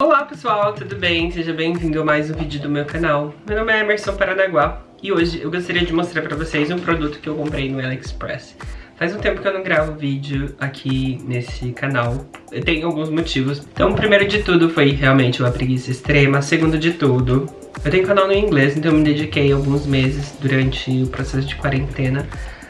Olá pessoal, tudo bem? Seja bem-vindo a mais um vídeo do meu canal. Meu nome é Emerson Paranaguá e hoje eu gostaria de mostrar pra vocês um produto que eu comprei no AliExpress. Faz um tempo que eu não gravo vídeo aqui nesse canal, tenho alguns motivos. Então, primeiro de tudo foi realmente uma preguiça extrema, segundo de tudo, eu tenho canal no inglês, então eu me dediquei alguns meses durante o processo de quarentena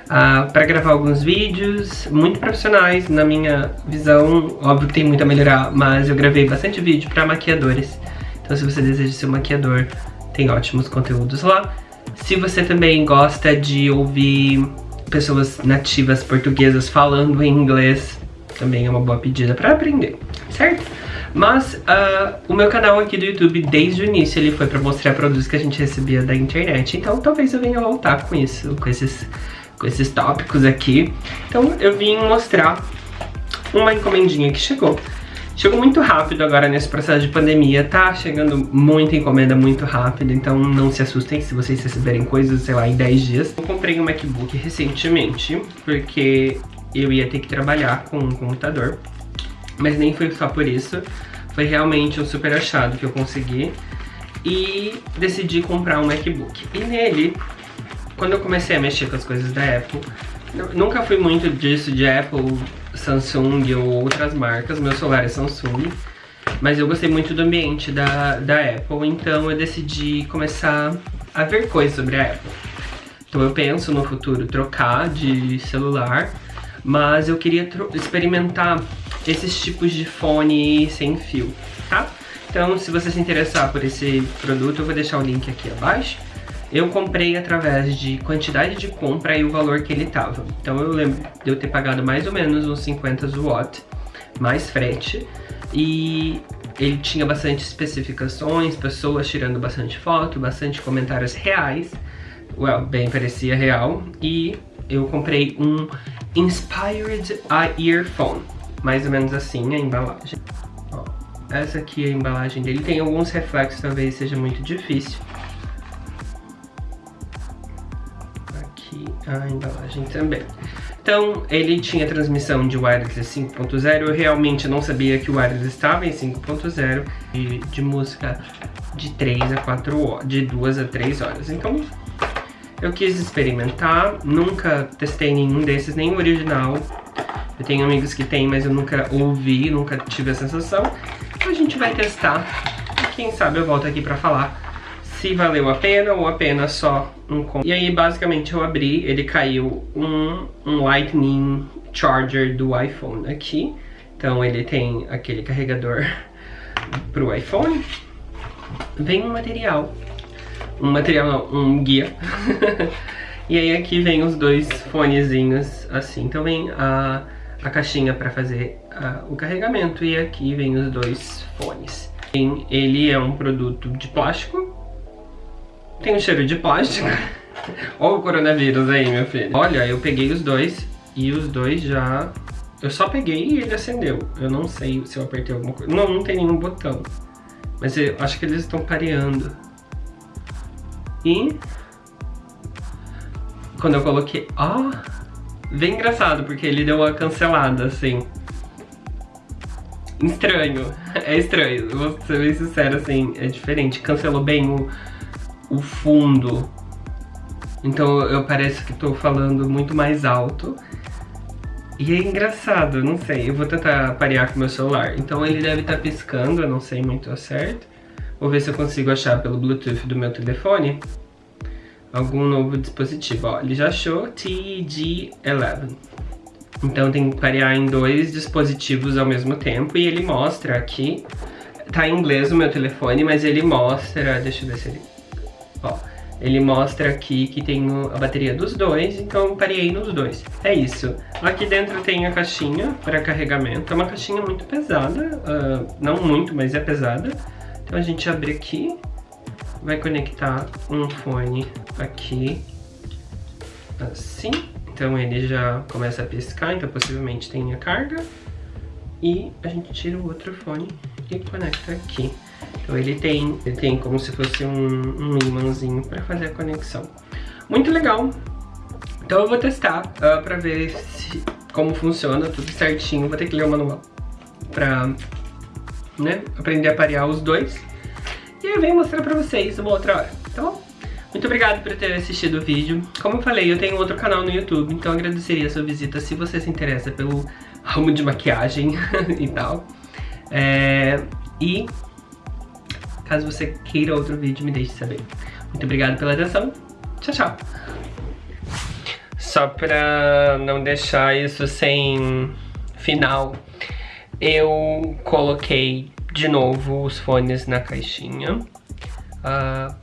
uh, para gravar alguns vídeos muito profissionais, na minha visão, óbvio que tem muito a melhorar, mas eu gravei bastante vídeo para maquiadores. Então se você deseja ser um maquiador, tem ótimos conteúdos lá. Se você também gosta de ouvir pessoas nativas portuguesas falando em inglês, também é uma boa pedida para aprender, certo? Mas uh, o meu canal aqui do YouTube, desde o início, ele foi para mostrar produtos que a gente recebia da internet. Então talvez eu venha voltar com isso, com esses com esses tópicos aqui. Então eu vim mostrar uma encomendinha que chegou. Chegou muito rápido agora nesse processo de pandemia, tá chegando muita encomenda muito rápido, então não se assustem se vocês receberem coisas, sei lá, em 10 dias. Eu comprei um MacBook recentemente, porque eu ia ter que trabalhar com um computador, mas nem foi só por isso, foi realmente um super achado que eu consegui e decidi comprar um MacBook. E nele quando eu comecei a mexer com as coisas da Apple, nunca fui muito disso de Apple, Samsung ou outras marcas, meu celular é Samsung, mas eu gostei muito do ambiente da, da Apple, então eu decidi começar a ver coisas sobre a Apple. Então eu penso no futuro trocar de celular, mas eu queria experimentar esses tipos de fone sem fio, tá? Então se você se interessar por esse produto, eu vou deixar o link aqui abaixo. Eu comprei através de quantidade de compra e o valor que ele tava. Então eu lembro de eu ter pagado mais ou menos uns 50 watt, mais frete. E ele tinha bastante especificações, pessoas tirando bastante foto, bastante comentários reais. Well, bem, parecia real. E eu comprei um Inspired Earphone. Mais ou menos assim a embalagem. Ó, essa aqui é a embalagem dele. Tem alguns reflexos, talvez seja muito difícil. A embalagem também. Então, ele tinha transmissão de wireless 5.0, eu realmente não sabia que o wireless estava em 5.0 de, de música de 3 a 4 horas, de 2 a 3 horas. Então, eu quis experimentar, nunca testei nenhum desses, nem o original. Eu tenho amigos que tem, mas eu nunca ouvi, nunca tive a sensação. Então a gente vai testar e quem sabe eu volto aqui pra falar se valeu a pena ou apenas só um E aí, basicamente, eu abri, ele caiu um, um Lightning Charger do iPhone aqui. Então, ele tem aquele carregador pro iPhone. Vem um material. Um material, não, um guia. e aí, aqui vem os dois fonezinhos, assim. Então, vem a, a caixinha para fazer a, o carregamento. E aqui vem os dois fones. Ele é um produto de plástico tem um cheiro de plástico. Olha o coronavírus aí, meu filho. Olha, eu peguei os dois e os dois já... Eu só peguei e ele acendeu. Eu não sei se eu apertei alguma coisa. Não, não tem nenhum botão. Mas eu acho que eles estão pareando. E... Quando eu coloquei... Ó... Oh, bem engraçado, porque ele deu uma cancelada, assim. Estranho. É estranho. Vou ser bem sincero, assim. É diferente. Cancelou bem o o fundo. Então eu pareço que estou falando muito mais alto. E é engraçado, não sei, eu vou tentar parear com meu celular. Então ele deve estar tá piscando, eu não sei muito certo. Vou ver se eu consigo achar pelo Bluetooth do meu telefone algum novo dispositivo. Ó, ele já achou TG11. Então tem que parear em dois dispositivos ao mesmo tempo e ele mostra aqui, tá em inglês o meu telefone, mas ele mostra, deixa eu ver se ele Ó, ele mostra aqui que tem a bateria dos dois, então parei nos dois. É isso. Aqui dentro tem a caixinha para carregamento. É uma caixinha muito pesada, uh, não muito, mas é pesada. Então a gente abre aqui, vai conectar um fone aqui, assim. Então ele já começa a piscar, então possivelmente tem a carga. E a gente tira o outro fone e conecta aqui. Então ele tem, ele tem como se fosse um, um imãzinho para fazer a conexão. Muito legal. Então eu vou testar uh, para ver se, como funciona tudo certinho. Vou ter que ler o manual para né? Aprender a parear os dois. E eu venho mostrar pra vocês uma outra hora, tá bom? Muito obrigado por ter assistido o vídeo. Como eu falei, eu tenho outro canal no YouTube, então agradeceria a sua visita se você se interessa pelo ramo de maquiagem e tal. É... E caso você queira outro vídeo, me deixe saber. Muito obrigado pela atenção. Tchau, tchau. Só pra não deixar isso sem final, eu coloquei de novo os fones na caixinha. Uh,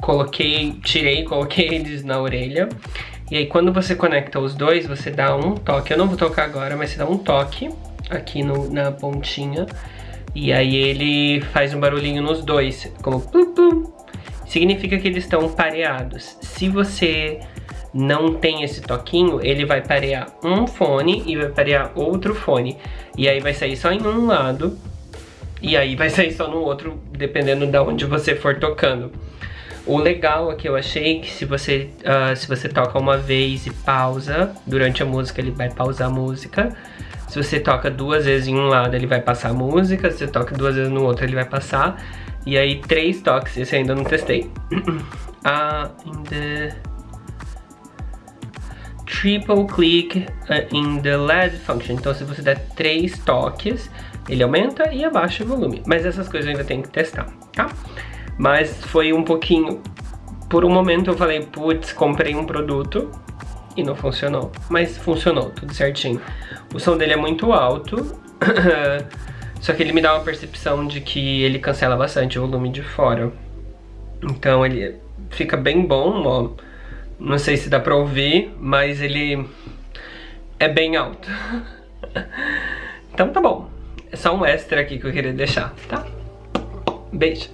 coloquei, tirei, coloquei eles na orelha. E aí quando você conecta os dois, você dá um toque. Eu não vou tocar agora, mas você dá um toque aqui no, na pontinha. E aí ele faz um barulhinho nos dois, como plum, plum. Significa que eles estão pareados. Se você não tem esse toquinho, ele vai parear um fone e vai parear outro fone. E aí vai sair só em um lado e aí vai sair só no outro, dependendo de onde você for tocando. O legal é que eu achei que se você, uh, se você toca uma vez e pausa, durante a música ele vai pausar a música. Se você toca duas vezes em um lado, ele vai passar a música. Se você toca duas vezes no outro, ele vai passar. E aí, três toques, esse ainda não testei. uh, in the triple click uh, in the LED function. Então, se você der três toques, ele aumenta e abaixa o volume. Mas essas coisas eu ainda tenho que testar, tá? Mas foi um pouquinho... Por um momento eu falei, putz, comprei um produto e não funcionou. Mas funcionou, tudo certinho. O som dele é muito alto, só que ele me dá uma percepção de que ele cancela bastante o volume de fora. Então ele fica bem bom, ó. Não sei se dá pra ouvir, mas ele é bem alto. então tá bom. É só um extra aqui que eu queria deixar, tá? Beijo!